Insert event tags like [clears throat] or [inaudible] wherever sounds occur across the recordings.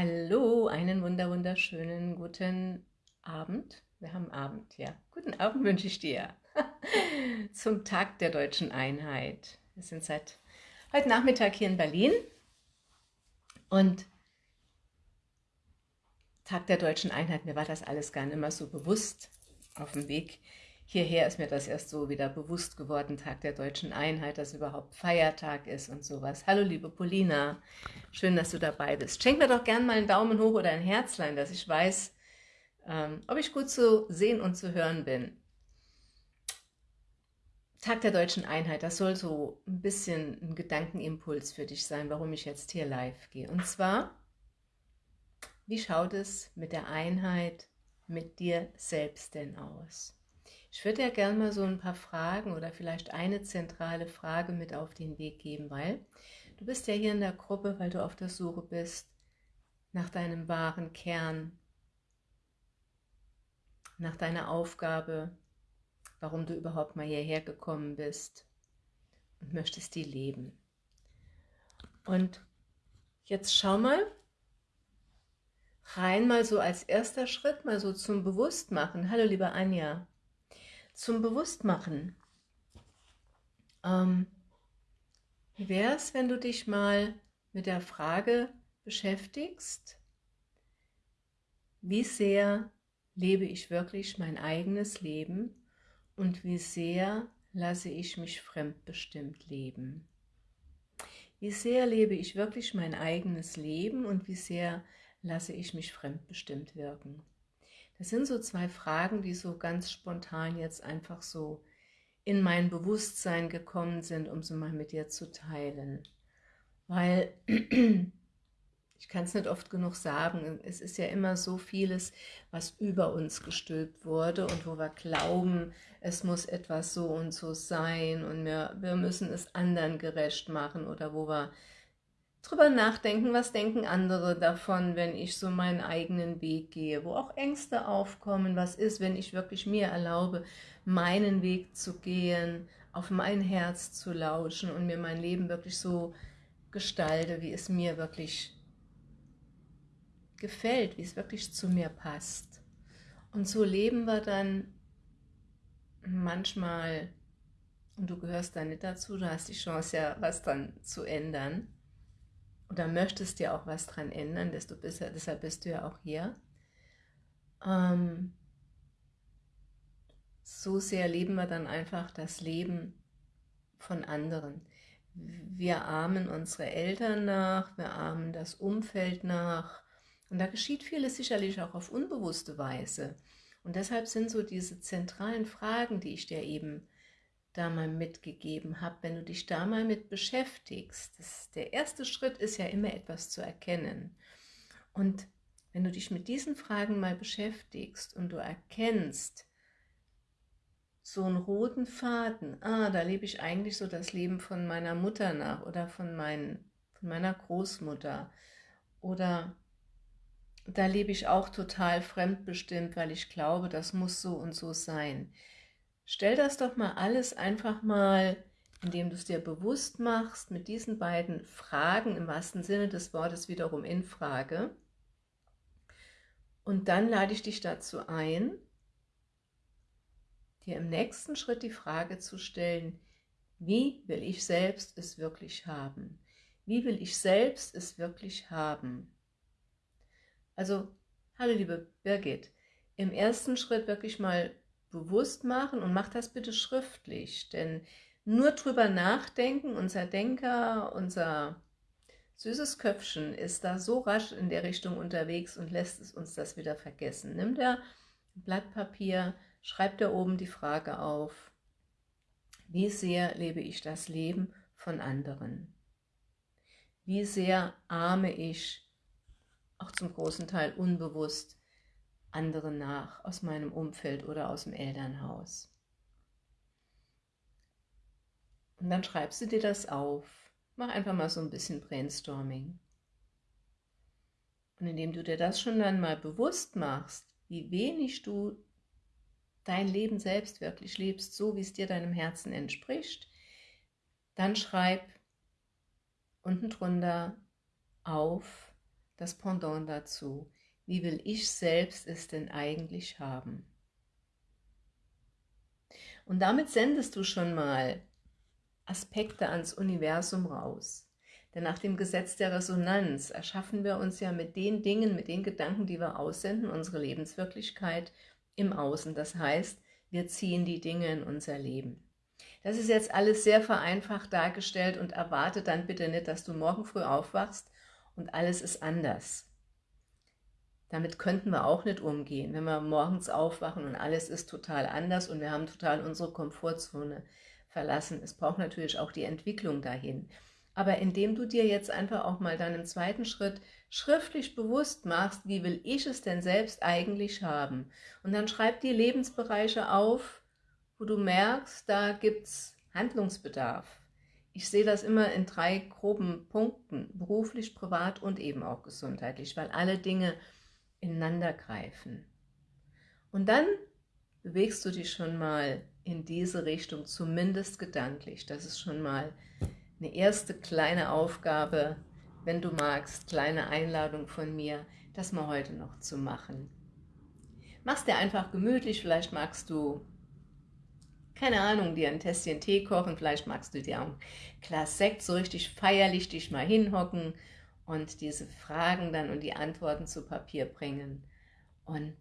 Hallo, einen wunder wunderschönen guten Abend. Wir haben Abend, ja. Guten Abend wünsche ich dir [laughs] zum Tag der deutschen Einheit. Wir sind seit heute Nachmittag hier in Berlin und Tag der deutschen Einheit, mir war das alles gar nicht mehr so bewusst auf dem Weg hierher ist mir das erst so wieder bewusst geworden, Tag der deutschen Einheit, dass überhaupt Feiertag ist und sowas. Hallo liebe Polina, schön, dass du dabei bist. Schenk mir doch gern mal einen Daumen hoch oder ein Herzlein, dass ich weiß, ähm, ob ich gut zu sehen und zu hören bin. Tag der deutschen Einheit, das soll so ein bisschen ein Gedankenimpuls für dich sein, warum ich jetzt hier live gehe. Und zwar, wie schaut es mit der Einheit mit dir selbst denn aus? Ich würde ja gerne mal so ein paar Fragen oder vielleicht eine zentrale Frage mit auf den Weg geben, weil du bist ja hier in der Gruppe, weil du auf der Suche bist nach deinem wahren Kern, nach deiner Aufgabe, warum du überhaupt mal hierher gekommen bist und möchtest die leben. Und jetzt schau mal, rein mal so als erster Schritt, mal so zum Bewusstmachen. Hallo liebe Anja, zum Bewusstmachen. Ähm, wie wäre es, wenn du dich mal mit der Frage beschäftigst, wie sehr lebe ich wirklich mein eigenes Leben und wie sehr lasse ich mich fremdbestimmt leben. Wie sehr lebe ich wirklich mein eigenes Leben und wie sehr lasse ich mich fremdbestimmt wirken. Das sind so zwei Fragen, die so ganz spontan jetzt einfach so in mein Bewusstsein gekommen sind, um sie mal mit dir zu teilen. Weil, [clears throat] ich kann es nicht oft genug sagen, es ist ja immer so vieles, was über uns gestülpt wurde und wo wir glauben, es muss etwas so und so sein und wir, wir müssen es anderen gerecht machen oder wo wir drüber nachdenken, was denken andere davon, wenn ich so meinen eigenen Weg gehe, wo auch Ängste aufkommen, was ist, wenn ich wirklich mir erlaube, meinen Weg zu gehen, auf mein Herz zu lauschen und mir mein Leben wirklich so gestalte, wie es mir wirklich gefällt, wie es wirklich zu mir passt. Und so leben wir dann manchmal, und du gehörst da nicht dazu, du hast die Chance ja, was dann zu ändern, oder möchtest dir auch was dran ändern, desto besser, deshalb bist du ja auch hier. Ähm, so sehr leben wir dann einfach das Leben von anderen. Wir ahmen unsere Eltern nach, wir ahmen das Umfeld nach und da geschieht vieles sicherlich auch auf unbewusste Weise. Und deshalb sind so diese zentralen Fragen, die ich dir eben da mal mitgegeben habe, wenn du dich da mal mit beschäftigst. Das, der erste Schritt ist ja immer etwas zu erkennen. Und wenn du dich mit diesen Fragen mal beschäftigst und du erkennst, so einen roten Faden, ah, da lebe ich eigentlich so das Leben von meiner Mutter nach oder von, mein, von meiner Großmutter oder da lebe ich auch total fremdbestimmt, weil ich glaube, das muss so und so sein. Stell das doch mal alles einfach mal, indem du es dir bewusst machst, mit diesen beiden Fragen im wahrsten Sinne des Wortes wiederum in Frage. Und dann lade ich dich dazu ein, dir im nächsten Schritt die Frage zu stellen, wie will ich selbst es wirklich haben? Wie will ich selbst es wirklich haben? Also, hallo liebe Birgit, im ersten Schritt wirklich mal bewusst machen und mach das bitte schriftlich, denn nur drüber nachdenken, unser Denker, unser süßes Köpfchen ist da so rasch in der Richtung unterwegs und lässt es uns das wieder vergessen. Nimmt er ein Blatt Papier, schreibt er oben die Frage auf, wie sehr lebe ich das Leben von anderen? Wie sehr arme ich, auch zum großen Teil unbewusst, andere nach aus meinem Umfeld oder aus dem Elternhaus. Und dann schreibst du dir das auf. Mach einfach mal so ein bisschen Brainstorming. Und indem du dir das schon dann mal bewusst machst, wie wenig du dein Leben selbst wirklich lebst, so wie es dir deinem Herzen entspricht, dann schreib unten drunter auf, das Pendant dazu. Wie will ich selbst es denn eigentlich haben? Und damit sendest du schon mal Aspekte ans Universum raus. Denn nach dem Gesetz der Resonanz erschaffen wir uns ja mit den Dingen, mit den Gedanken, die wir aussenden, unsere Lebenswirklichkeit im Außen. Das heißt, wir ziehen die Dinge in unser Leben. Das ist jetzt alles sehr vereinfacht dargestellt und erwarte dann bitte nicht, dass du morgen früh aufwachst und alles ist anders. Damit könnten wir auch nicht umgehen, wenn wir morgens aufwachen und alles ist total anders und wir haben total unsere Komfortzone verlassen. Es braucht natürlich auch die Entwicklung dahin. Aber indem du dir jetzt einfach auch mal dann im zweiten Schritt schriftlich bewusst machst, wie will ich es denn selbst eigentlich haben? Und dann schreib die Lebensbereiche auf, wo du merkst, da gibt es Handlungsbedarf. Ich sehe das immer in drei groben Punkten, beruflich, privat und eben auch gesundheitlich, weil alle Dinge ineinander greifen. Und dann bewegst du dich schon mal in diese Richtung, zumindest gedanklich. Das ist schon mal eine erste kleine Aufgabe, wenn du magst, kleine Einladung von mir, das mal heute noch zu machen. Mach's dir einfach gemütlich, vielleicht magst du, keine Ahnung, dir ein Tässchen Tee kochen, vielleicht magst du dir auch ein Glas Sekt so richtig feierlich dich mal hinhocken und diese Fragen dann und die Antworten zu Papier bringen. Und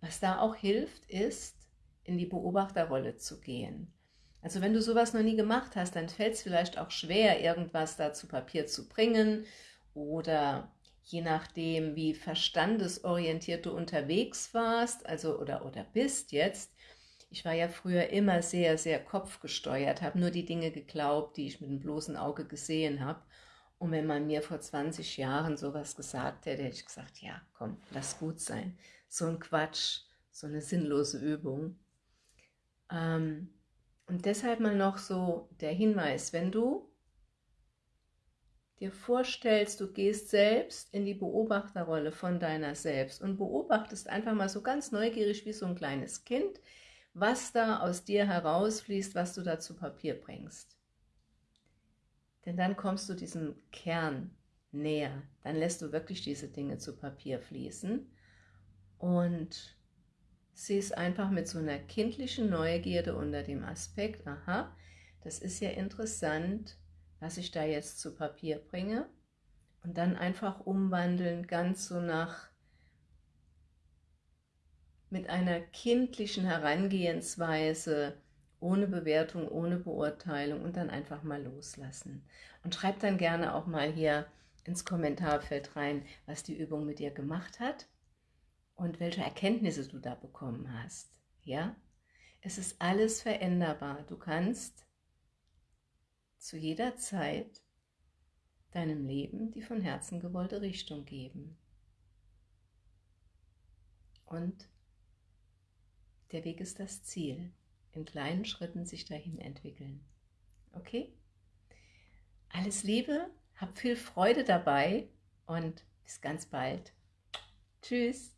was da auch hilft, ist, in die Beobachterrolle zu gehen. Also wenn du sowas noch nie gemacht hast, dann fällt es vielleicht auch schwer, irgendwas da zu Papier zu bringen oder je nachdem, wie verstandesorientiert du unterwegs warst, also oder, oder bist jetzt. Ich war ja früher immer sehr, sehr kopfgesteuert, habe nur die Dinge geglaubt, die ich mit dem bloßen Auge gesehen habe. Und wenn man mir vor 20 Jahren sowas gesagt hätte, hätte ich gesagt, ja, komm, lass gut sein. So ein Quatsch, so eine sinnlose Übung. Ähm, und deshalb mal noch so der Hinweis, wenn du dir vorstellst, du gehst selbst in die Beobachterrolle von deiner selbst und beobachtest einfach mal so ganz neugierig wie so ein kleines Kind, was da aus dir herausfließt, was du da zu Papier bringst. Denn dann kommst du diesem Kern näher. Dann lässt du wirklich diese Dinge zu Papier fließen und siehst einfach mit so einer kindlichen Neugierde unter dem Aspekt, aha, das ist ja interessant, was ich da jetzt zu Papier bringe und dann einfach umwandeln, ganz so nach mit einer kindlichen Herangehensweise, ohne Bewertung, ohne Beurteilung und dann einfach mal loslassen. Und schreib dann gerne auch mal hier ins Kommentarfeld rein, was die Übung mit dir gemacht hat und welche Erkenntnisse du da bekommen hast. Ja, es ist alles veränderbar. Du kannst zu jeder Zeit deinem Leben die von Herzen gewollte Richtung geben. Und der Weg ist das Ziel in kleinen Schritten sich dahin entwickeln. Okay? Alles Liebe, hab viel Freude dabei und bis ganz bald. Tschüss.